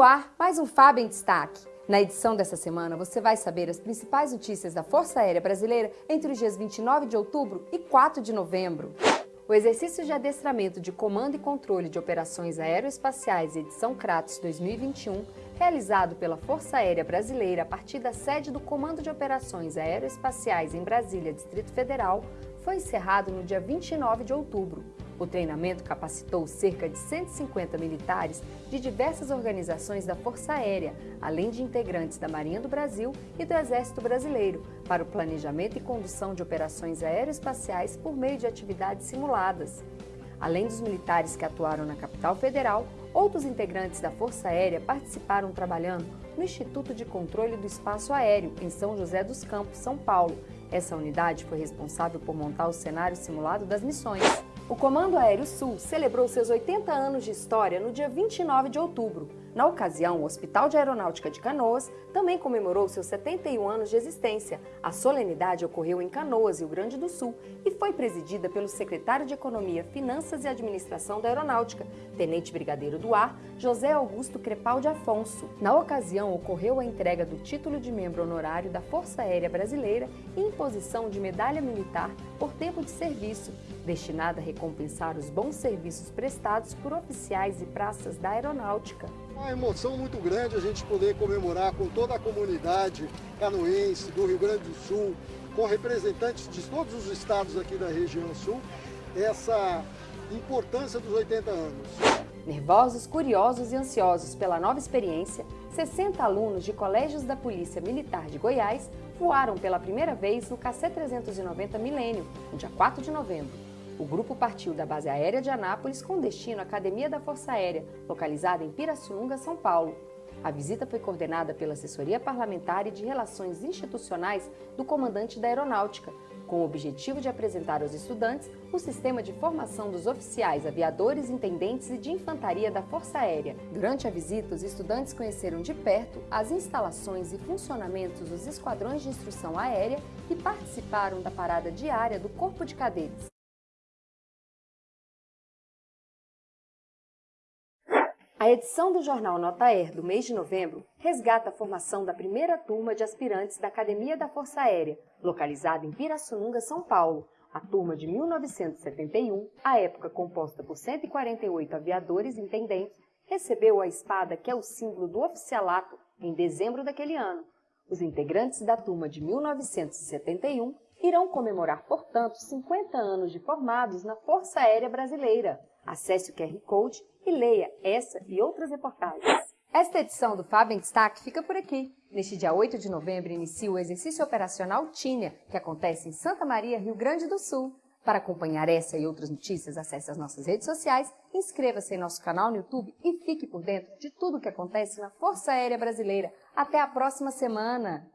no ar, mais um Fábio em Destaque. Na edição dessa semana, você vai saber as principais notícias da Força Aérea Brasileira entre os dias 29 de outubro e 4 de novembro. O exercício de adestramento de comando e controle de operações aeroespaciais edição Kratos 2021, realizado pela Força Aérea Brasileira a partir da sede do Comando de Operações Aeroespaciais em Brasília, Distrito Federal, foi encerrado no dia 29 de outubro. O treinamento capacitou cerca de 150 militares de diversas organizações da Força Aérea, além de integrantes da Marinha do Brasil e do Exército Brasileiro, para o planejamento e condução de operações aeroespaciais por meio de atividades simuladas. Além dos militares que atuaram na capital federal, outros integrantes da Força Aérea participaram trabalhando no Instituto de Controle do Espaço Aéreo, em São José dos Campos, São Paulo. Essa unidade foi responsável por montar o cenário simulado das missões. O Comando Aéreo Sul celebrou seus 80 anos de história no dia 29 de outubro. Na ocasião, o Hospital de Aeronáutica de Canoas também comemorou seus 71 anos de existência. A solenidade ocorreu em Canoas, Rio Grande do Sul, e foi presidida pelo secretário de Economia, Finanças e Administração da Aeronáutica, Tenente Brigadeiro do Ar, José Augusto Crepaldi Afonso. Na ocasião, ocorreu a entrega do título de membro honorário da Força Aérea Brasileira e imposição de medalha militar por tempo de serviço, destinada a recompensar os bons serviços prestados por oficiais e praças da aeronáutica. Uma emoção muito grande a gente poder comemorar com toda a comunidade canoense do Rio Grande do Sul, com representantes de todos os estados aqui da região sul, essa importância dos 80 anos. Nervosos, curiosos e ansiosos pela nova experiência, 60 alunos de colégios da Polícia Militar de Goiás voaram pela primeira vez no KC-390 Milênio, no dia 4 de novembro. O grupo partiu da base aérea de Anápolis com destino à Academia da Força Aérea, localizada em Pirassununga, São Paulo. A visita foi coordenada pela Assessoria Parlamentar e de Relações Institucionais do Comandante da Aeronáutica, com o objetivo de apresentar aos estudantes o sistema de formação dos oficiais, aviadores, intendentes e de infantaria da Força Aérea. Durante a visita, os estudantes conheceram de perto as instalações e funcionamentos dos esquadrões de instrução aérea e participaram da parada diária do Corpo de Cadetes. A edição do jornal Nota Air do mês de novembro resgata a formação da primeira turma de aspirantes da Academia da Força Aérea, localizada em Pirassununga, São Paulo. A turma de 1971, a época composta por 148 aviadores intendentes, recebeu a espada que é o símbolo do oficialato em dezembro daquele ano. Os integrantes da turma de 1971 irão comemorar, portanto, 50 anos de formados na Força Aérea Brasileira. Acesse o QR Code e leia essa e outras reportagens. Esta edição do Fábio em Destaque fica por aqui. Neste dia 8 de novembro inicia o exercício operacional Tínia, que acontece em Santa Maria, Rio Grande do Sul. Para acompanhar essa e outras notícias, acesse as nossas redes sociais, inscreva-se em nosso canal no YouTube e fique por dentro de tudo o que acontece na Força Aérea Brasileira. Até a próxima semana!